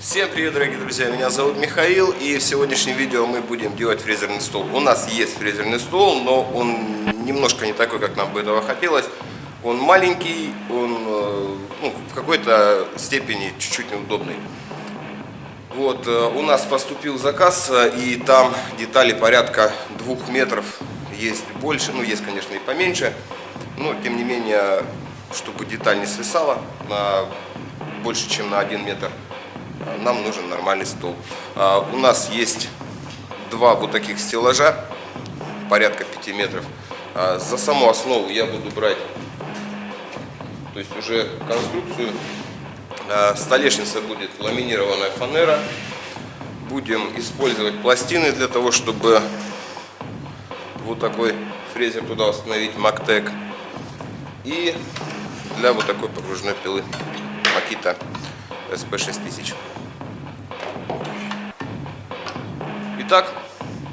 Всем привет, дорогие друзья! Меня зовут Михаил, и в сегодняшнем видео мы будем делать фрезерный стол. У нас есть фрезерный стол, но он немножко не такой, как нам бы этого хотелось. Он маленький, он э, ну, в какой-то степени чуть-чуть неудобный. Вот, э, у нас поступил заказ, э, и там детали порядка двух метров. Есть больше, ну есть, конечно, и поменьше, но тем не менее, чтобы деталь не свисала на больше, чем на один метр нам нужен нормальный стол. А, у нас есть два вот таких стеллажа, порядка 5 метров. А, за саму основу я буду брать, то есть уже конструкцию. А, столешница будет ламинированная фанера. Будем использовать пластины для того, чтобы вот такой фрезер туда установить Мактек. И для вот такой погружной пилы Макита SP6000. Итак,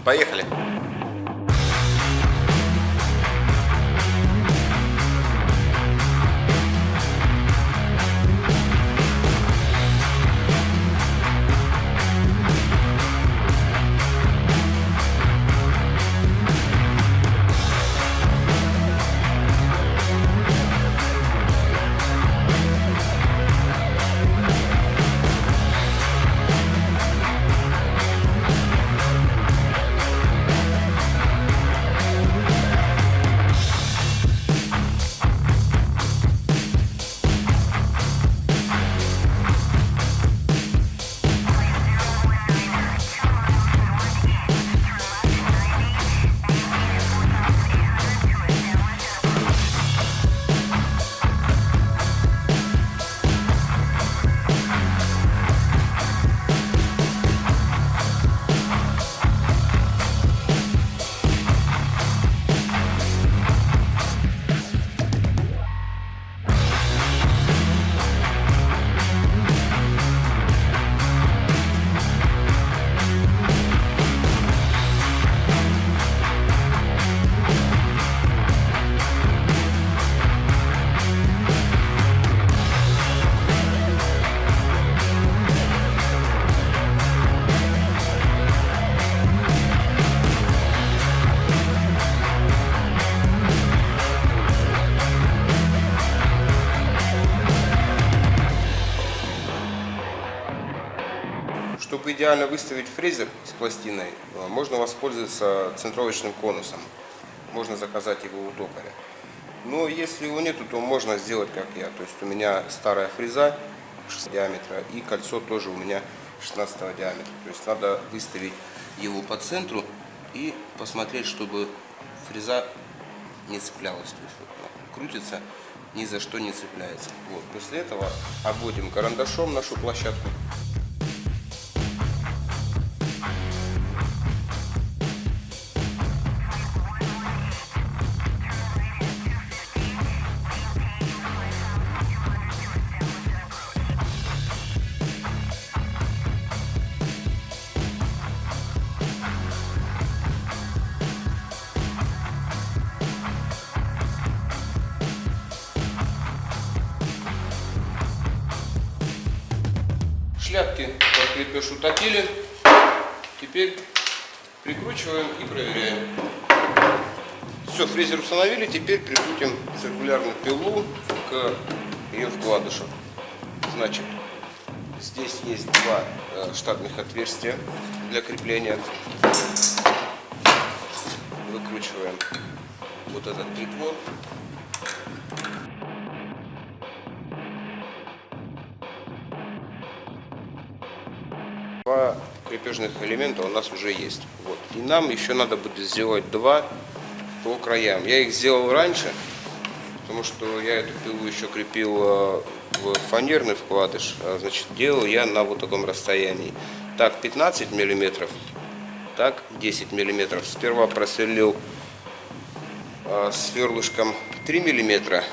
поехали. Идеально выставить фрезер с пластиной, э, можно воспользоваться центровочным конусом. Можно заказать его у токаря. Но если его нету, то можно сделать как я. То есть у меня старая фреза 6 диаметра и кольцо тоже у меня 16 диаметра. То есть надо выставить его по центру и посмотреть, чтобы фреза не цеплялась. То есть вот, крутится, ни за что не цепляется. Вот. После этого обводим карандашом нашу площадку. Установили. Теперь прикрутим циркулярную пилу к ее вкладышу. Значит, здесь есть два э, штатных отверстия для крепления. Выкручиваем вот этот притвор. Два крепежных элемента у нас уже есть. Вот. И нам еще надо будет сделать два по краям. Я их сделал раньше, потому что я эту пилу еще крепил э, в фанерный вкладыш. А, значит, делал я на вот таком расстоянии. Так 15 миллиметров, так 10 миллиметров. Сперва просверлил э, сверлышком 3 миллиметра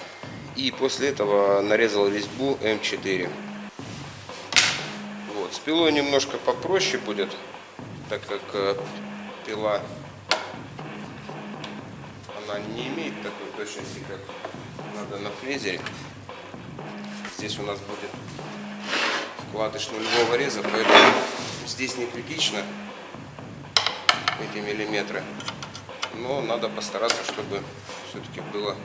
и после этого нарезал резьбу М4. С пилой немножко попроще будет, так как э, пила она не имеет такой точности, как надо на фрезере. Здесь у нас будет вкладыш нулевого реза, поэтому здесь не критично эти миллиметры. Но надо постараться, чтобы все-таки было,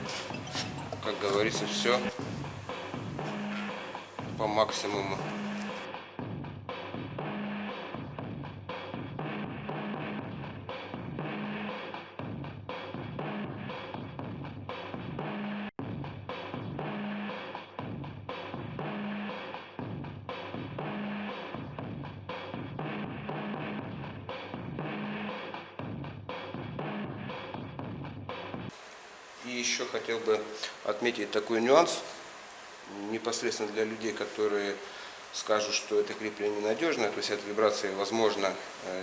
как говорится, все по максимуму. И еще хотел бы отметить такой нюанс, непосредственно для людей, которые скажут, что это крепление ненадежное, то есть от вибрации, возможно, э,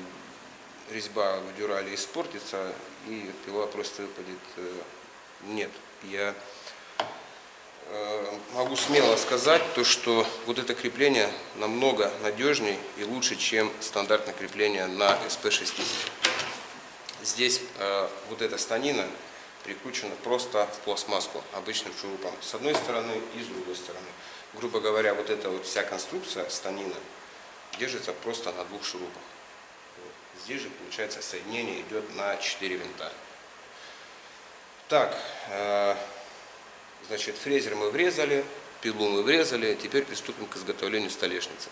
резьба в дюрале испортится и пила просто выпадет. Э, нет, я э, могу смело сказать, то, что вот это крепление намного надежнее и лучше, чем стандартное крепление на SP6000. Здесь вот эта станина прикручена просто в пластмасску обычным шурупом с одной стороны и с другой стороны. Грубо говоря, вот эта вот вся конструкция станина держится просто на двух шурупах. Здесь же, получается, соединение идет на 4 винта. Так, э, значит, фрезер мы врезали, пилу мы врезали, теперь приступим к изготовлению столешницы.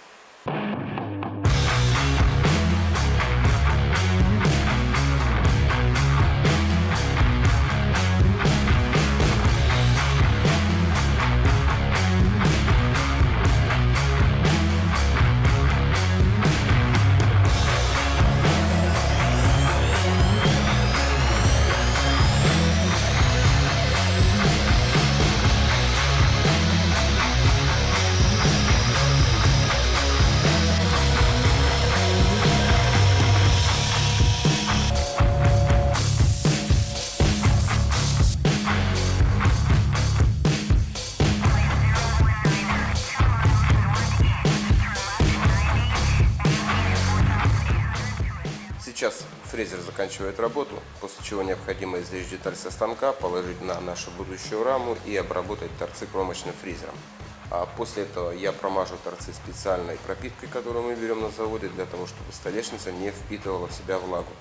Сейчас фрезер заканчивает работу, после чего необходимо извлечь деталь со станка, положить на нашу будущую раму и обработать торцы кромочным фрезером. А после этого я промажу торцы специальной пропиткой, которую мы берем на заводе, для того, чтобы столешница не впитывала в себя влагу.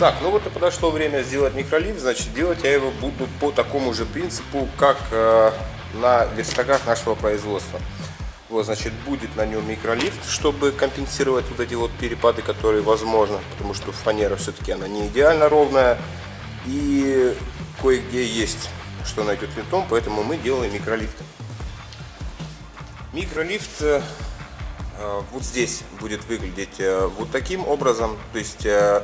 Так, ну вот и подошло время сделать микролифт, значит делать я его буду по такому же принципу, как э, на верстаках нашего производства. Вот, значит, будет на нем микролифт, чтобы компенсировать вот эти вот перепады, которые возможны, потому что фанера все-таки она не идеально ровная, и кое-где есть, что найдет винтом, поэтому мы делаем микролифт. Микролифт э, э, вот здесь будет выглядеть э, вот таким образом, то есть э,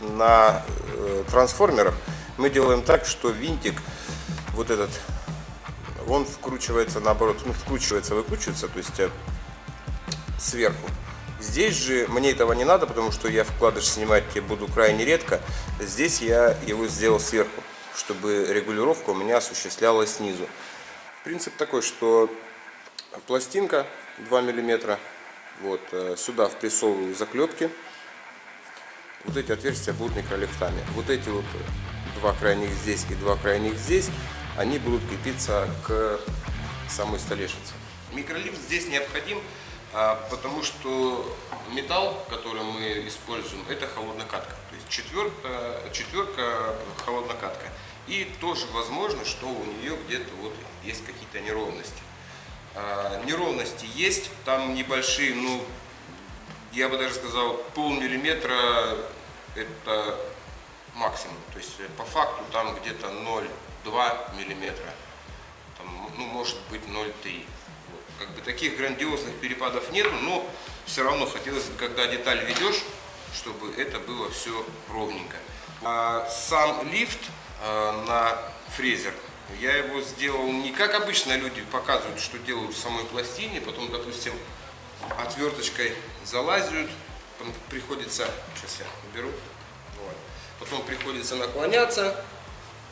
на э, трансформерах мы делаем так, что винтик вот этот, он вкручивается наоборот, ну вкручивается, выкручивается, то есть э, сверху. Здесь же мне этого не надо, потому что я вкладыш снимать буду крайне редко. Здесь я его сделал сверху, чтобы регулировка у меня осуществлялась снизу. Принцип такой, что пластинка 2 миллиметра, вот, э, сюда впрессовываю заклепки вот эти отверстия будут микролифтами. Вот эти вот два крайних здесь и два крайних здесь, они будут крепиться к самой столешнице. Микролифт здесь необходим, а, потому что металл, который мы используем, это холоднокатка. То есть четверка, четверка холоднокатка. И тоже возможно, что у нее где-то вот есть какие-то неровности. А, неровности есть, там небольшие, ну, я бы даже сказал, полмиллиметра это максимум. То есть э, по факту там где-то 0,2 миллиметра, там, ну может быть 0,3. Вот. Как бы таких грандиозных перепадов нету, но все равно хотелось бы, когда деталь ведешь, чтобы это было все ровненько. А сам лифт э, на фрезер я его сделал не как обычно люди показывают, что делают в самой пластине, потом, допустим, отверточкой залазят, приходится, сейчас я уберу, вот, потом приходится наклоняться,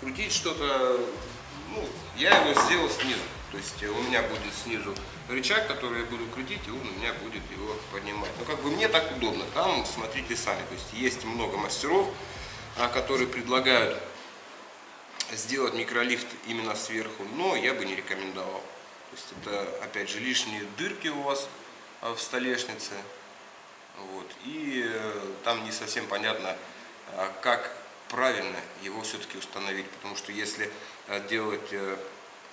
крутить что-то, ну, я его сделал снизу, то есть у меня будет снизу рычаг, который я буду крутить, и он у меня будет его поднимать. Ну, как бы мне так удобно, там смотрите сами, то есть есть много мастеров, а, которые предлагают сделать микролифт именно сверху, но я бы не рекомендовал. То есть это, опять же, лишние дырки у вас в столешнице. Вот. И э, там не совсем понятно, а, как правильно его все-таки установить. Потому что если э, делать э,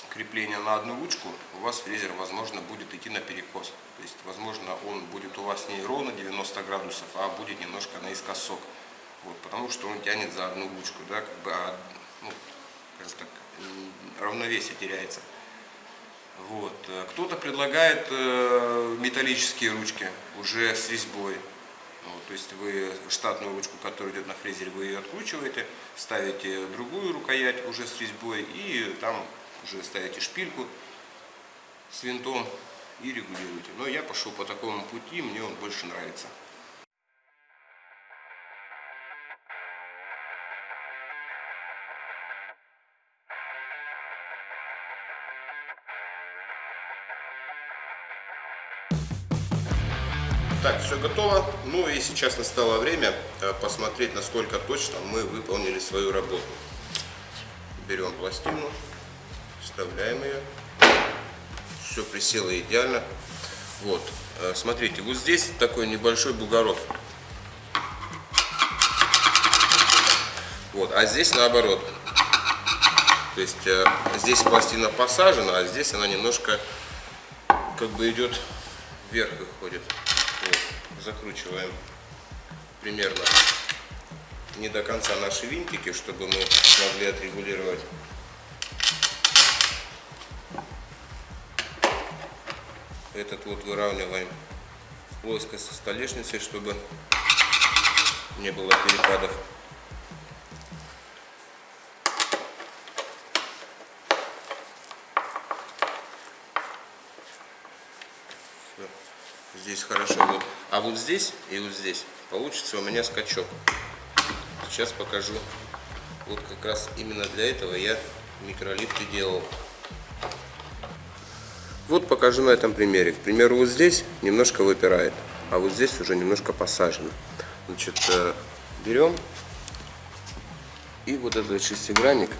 крепление на одну ручку, у вас фрезер, возможно, будет идти на перекос. То есть, возможно, он будет у вас не ровно 90 градусов, а будет немножко наискосок. Вот, потому что он тянет за одну ручку, да, как бы, а, ну, так, равновесие теряется. Вот. Кто-то предлагает э, металлические ручки уже с резьбой. Вот, то есть вы штатную ручку, которая идет на фрезере, вы ее откручиваете, ставите другую рукоять уже с резьбой и там уже ставите шпильку с винтом и регулируете. Но я пошел по такому пути, мне он больше нравится. Готово. Ну и сейчас настало время э, посмотреть, насколько точно мы выполнили свою работу. Берем пластину, вставляем ее. Все присело идеально. Вот, э, смотрите, вот здесь такой небольшой бугорок. Вот, а здесь наоборот. То есть э, здесь пластина посажена, а здесь она немножко как бы идет вверх выходит закручиваем примерно не до конца наши винтики, чтобы мы смогли отрегулировать. Этот вот выравниваем плоскость со столешницей, чтобы не было перепадов. Здесь хорошо. А вот здесь и вот здесь получится у меня скачок. Сейчас покажу. Вот как раз именно для этого я микролифты делал. Вот покажу на этом примере. К примеру, вот здесь немножко выпирает, а вот здесь уже немножко посажено. Значит, э, берем и вот этот шестигранник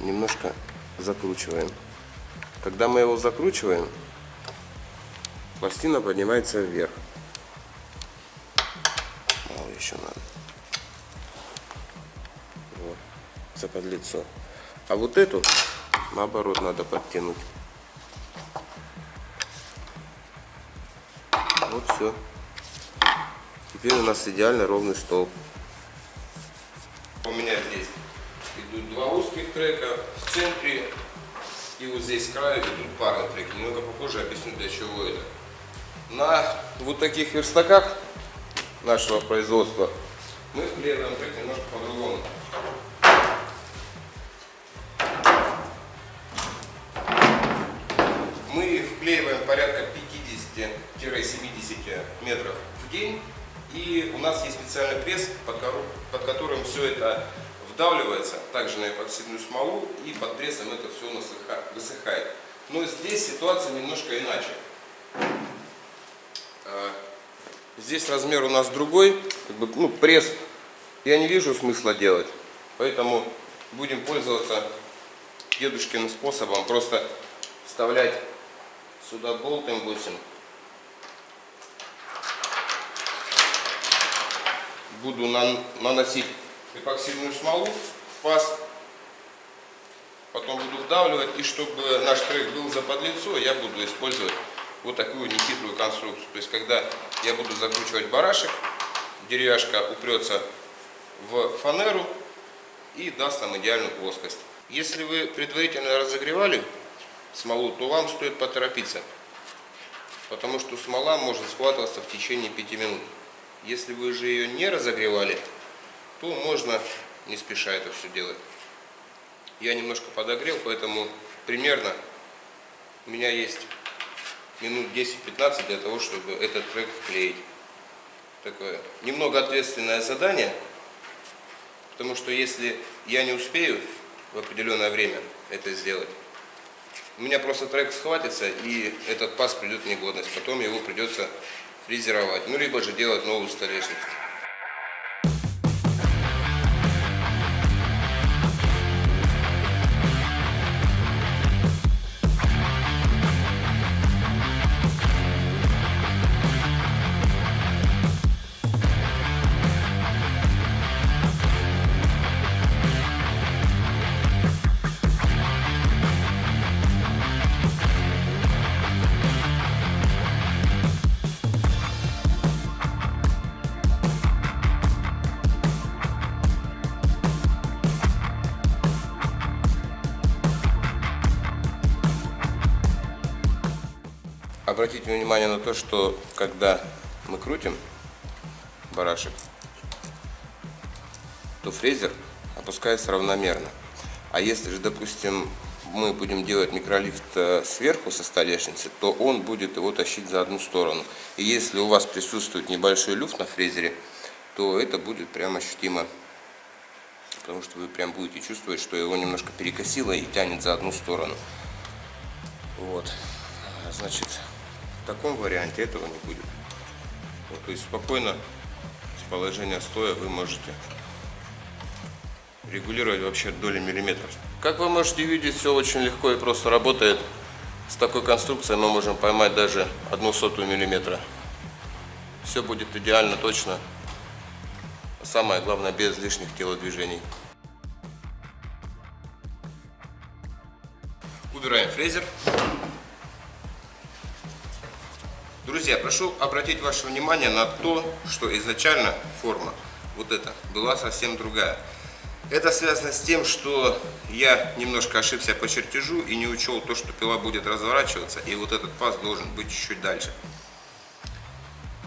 немножко закручиваем. Когда мы его закручиваем, пластина поднимается вверх еще надо. Вот, заподлицо. А вот эту, наоборот, надо подтянуть. Вот все. Теперь у нас идеально ровный стол. У меня здесь идут два узких трека в центре и вот здесь с краю идут парные треки. Немного попозже объясню для чего это. На вот таких верстаках нашего производства, мы вклеиваем так немножко по-другому. Мы вклеиваем порядка 50-70 метров в день. И у нас есть специальный пресс, под которым все это вдавливается, также на эпоксидную смолу, и под прессом это все высыхает. Но здесь ситуация немножко иначе. Здесь размер у нас другой, как бы, ну, пресс. Я не вижу смысла делать, поэтому будем пользоваться дедушкиным способом, просто вставлять сюда болт М8. Буду наносить эпоксидную смолу в паз, потом буду вдавливать, и чтобы наш трек был заподлицо, я буду использовать вот такую нехитрую конструкцию. То есть, когда я буду закручивать барашек, деревяшка упрется в фанеру, и даст нам идеальную плоскость. Если вы предварительно разогревали смолу, то вам стоит поторопиться, потому что смола может схватываться в течение 5 минут. Если вы же ее не разогревали, то можно не спеша это все делать. Я немножко подогрел, поэтому примерно у меня есть минут 10-15 для того, чтобы этот трек вклеить. Такое немного ответственное задание, потому что если я не успею в определенное время это сделать, у меня просто трек схватится и этот паз придет в негодность. Потом его придется фрезеровать. Ну, либо же делать новую столешницу. Обратите внимание на то, что когда мы крутим барашек, то фрезер опускается равномерно. А если же, допустим, мы будем делать микролифт э, сверху со столешницы, то он будет его тащить за одну сторону. И если у вас присутствует небольшой люфт на фрезере, то это будет прям ощутимо. Потому что вы прям будете чувствовать, что его немножко перекосило и тянет за одну сторону. Вот. Значит, таком варианте этого не будет. Вот, то есть спокойно с положения стоя вы можете регулировать вообще доли миллиметров. Как вы можете видеть, все очень легко и просто работает. С такой конструкцией мы можем поймать даже одну сотую миллиметра. Все будет идеально точно. Самое главное, без лишних телодвижений. Убираем фрезер. Друзья, прошу обратить ваше внимание на то, что изначально форма вот эта была совсем другая. Это связано с тем, что я немножко ошибся по чертежу и не учел то, что пила будет разворачиваться, и вот этот паз должен быть чуть-чуть дальше.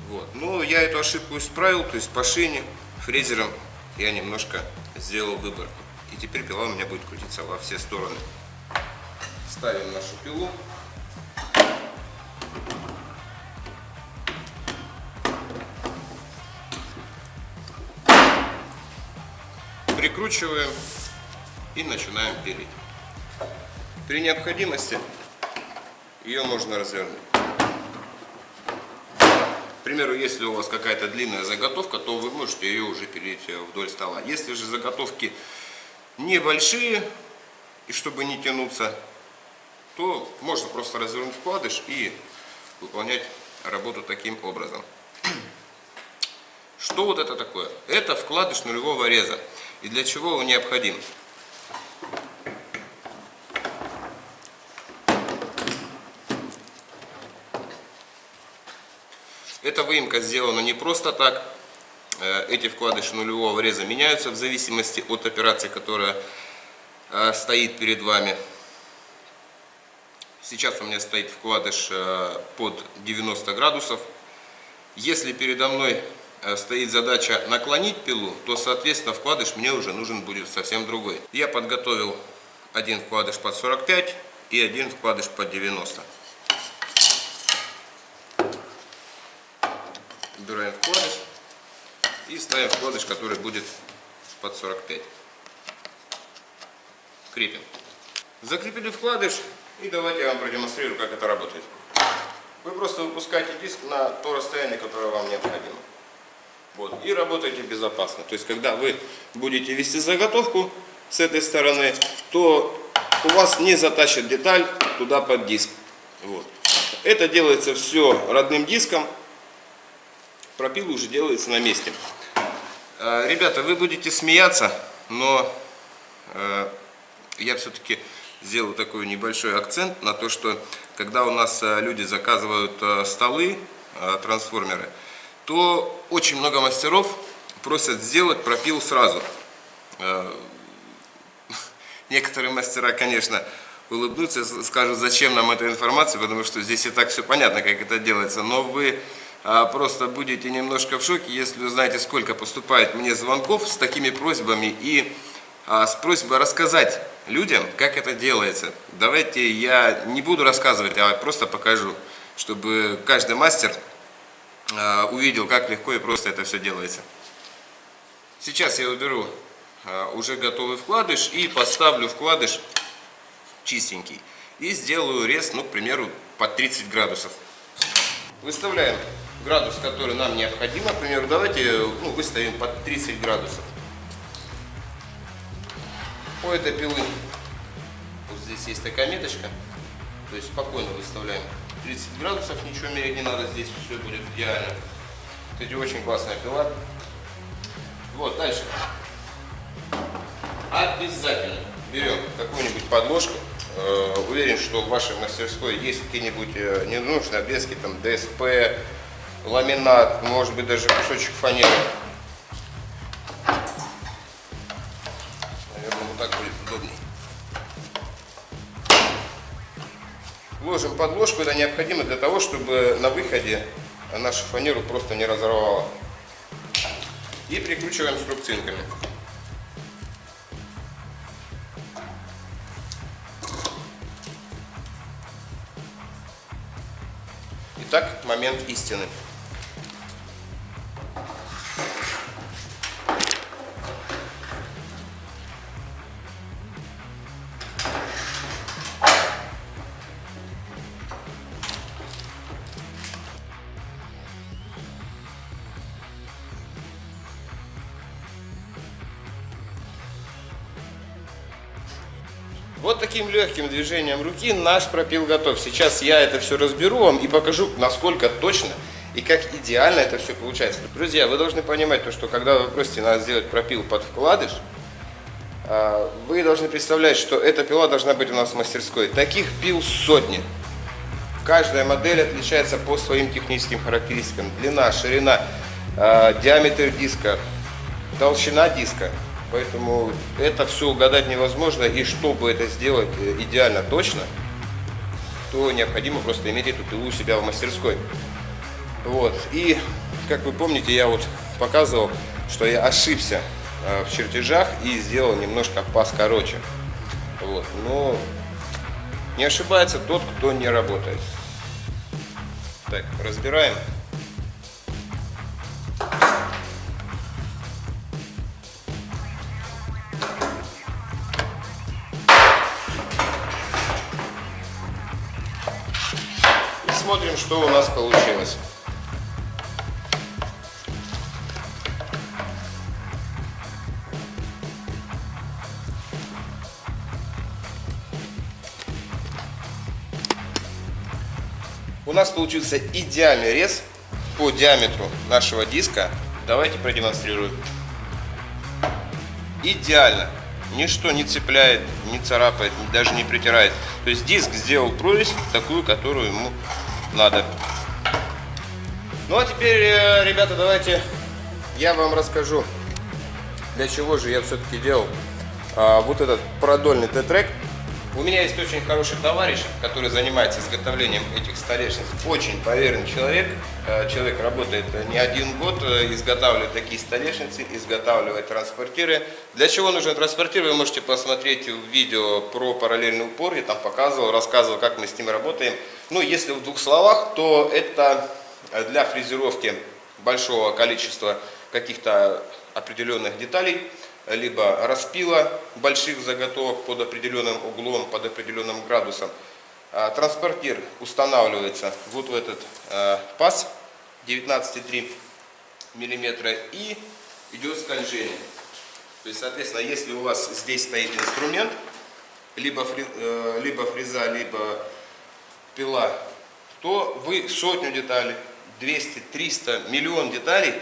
Вот. Но я эту ошибку исправил, то есть по шине, фрезером я немножко сделал выбор. И теперь пила у меня будет крутиться во все стороны. Ставим нашу пилу. Прикручиваем и начинаем пилить. При необходимости ее можно развернуть. К примеру, если у вас какая-то длинная заготовка, то вы можете ее уже пилить вдоль стола. Если же заготовки небольшие, и чтобы не тянуться, то можно просто развернуть вкладыш и выполнять работу таким образом. Что вот это такое? Это вкладыш нулевого реза. И для чего он необходим? Эта выемка сделана не просто так. Э, эти вкладыши нулевого реза меняются в зависимости от операции, которая э, стоит перед вами. Сейчас у меня стоит вкладыш э, под 90 градусов. Если передо мной стоит задача наклонить пилу, то, соответственно, вкладыш мне уже нужен будет совсем другой. Я подготовил один вкладыш под 45 и один вкладыш под 90. Убираем вкладыш и ставим вкладыш, который будет под 45. Крепим. Закрепили вкладыш и давайте я вам продемонстрирую, как это работает. Вы просто выпускаете диск на то расстояние, которое вам необходимо. Вот, и работайте безопасно. То есть, когда вы будете вести заготовку с этой стороны, то у вас не затащит деталь туда под диск. Вот. Это делается все родным диском. Пропил уже делается на месте. А, ребята, вы будете смеяться, но э, я все-таки сделаю такой небольшой акцент на то, что когда у нас э, люди заказывают э, столы, трансформеры, то очень много мастеров просят сделать пропил сразу. Э, Некоторые мастера, конечно, улыбнутся, скажут, зачем нам эта информация, потому что здесь и так все понятно, как это делается. Но вы а, просто будете немножко в шоке, если узнаете, сколько поступает мне звонков с такими просьбами и а, с просьбой рассказать людям, как это делается. Давайте я не буду рассказывать, а просто покажу, чтобы каждый мастер увидел, как легко и просто это все делается. Сейчас я уберу а, уже готовый вкладыш и поставлю вкладыш чистенький. И сделаю рез, ну, к примеру, под 30 градусов. Выставляем градус, который нам необходим. К примеру, давайте ну, выставим под 30 градусов. У этой пилы вот здесь есть такая меточка. То есть спокойно выставляем 30 градусов, ничего мерить не надо, здесь все будет идеально. Кстати, очень классная пила. Вот, дальше. Обязательно берем какую-нибудь подложку. Э, уверен, что в вашей мастерской есть какие-нибудь э, ненужные обрезки, там ДСП, ламинат, может быть даже кусочек фанеры. Подложку, это необходимо для того, чтобы на выходе нашу фанеру просто не разорвало. И прикручиваем струбцинками. Итак, момент истины. Вот таким легким движением руки наш пропил готов. Сейчас я это все разберу вам и покажу, насколько точно и как идеально это все получается. Друзья, вы должны понимать, то, что когда вы просите нас сделать пропил под вкладыш, а, вы должны представлять, что эта пила должна быть у нас в мастерской. Таких пил сотни. Каждая модель отличается по своим техническим характеристикам. Длина, ширина, а, диаметр диска, толщина диска. Поэтому это все угадать невозможно. И чтобы это сделать э, идеально точно, то необходимо просто иметь эту пилу у себя в мастерской. Вот. И, как вы помните, я вот показывал, что я ошибся э, в чертежах и сделал немножко паз короче. Вот. Но не ошибается тот, кто не работает. Так, разбираем. Получилось. У нас получился идеальный рез по диаметру нашего диска. Давайте продемонстрирую. Идеально. Ничто не цепляет, не царапает, даже не притирает. То есть диск сделал прорезь такую, которую ему надо. Ну а теперь, э, ребята, давайте я вам расскажу, для чего же я все-таки делал а, вот этот продольный Т-трек. У меня есть очень хороший товарищ, который занимается изготовлением этих столешниц. Очень поверенный человек. Э, человек работает не один год, э, изготавливает такие столешницы, изготавливает транспортиры. Для чего нужен транспортир, вы можете посмотреть видео про параллельный упор. Я там показывал, рассказывал, как мы с ним работаем. Ну, если в двух словах, то это для фрезеровки большого количества каких-то определенных деталей либо распила больших заготовок под определенным углом, под определенным градусом. А, транспортир устанавливается вот в этот а, паз 19,3 мм и идет скольжение. То есть, соответственно, если у вас здесь стоит инструмент, либо, фри, э, либо фреза, либо пила, то вы сотню деталей, 200, 300, миллион деталей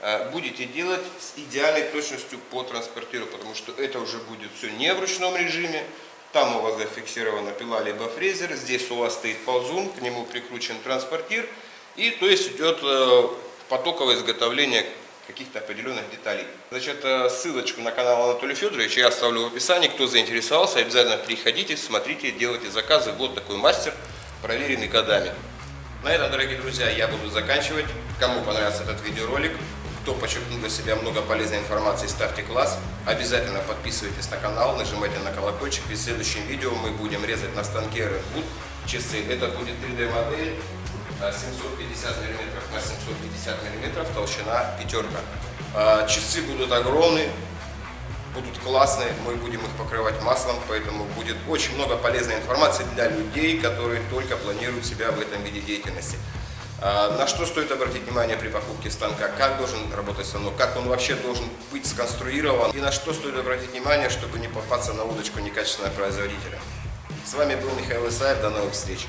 Э, будете делать с идеальной точностью по транспортиру, потому что это уже будет все не в ручном режиме, там у вас зафиксирована пила либо фрезер, здесь у вас стоит ползун, к нему прикручен транспортир, и то есть идет э, потоковое изготовление каких-то определенных деталей. Значит, э, ссылочку на канал Анатолия Федоровича я оставлю в описании. Кто заинтересовался, обязательно приходите, смотрите, делайте заказы. Вот такой мастер, проверенный годами. На этом, дорогие друзья, я буду заканчивать. Кому понравился этот видеоролик, кто подчеркнул для себя много полезной информации, ставьте класс. Обязательно подписывайтесь на канал, нажимайте на колокольчик. Ведь в следующем видео мы будем резать на станке Redwood часы. Это будет 3D модель 750 мм на 750 мм, толщина пятерка. А, часы будут огромные, будут классные, мы будем их покрывать маслом, поэтому будет очень много полезной информации для людей, которые только планируют себя в этом виде деятельности. А, на что стоит обратить внимание при покупке станка, как должен работать станок, как он вообще должен быть сконструирован и на что стоит обратить внимание, чтобы не попасться на удочку некачественного производителя. С вами был Михаил Исаев, до новых встреч!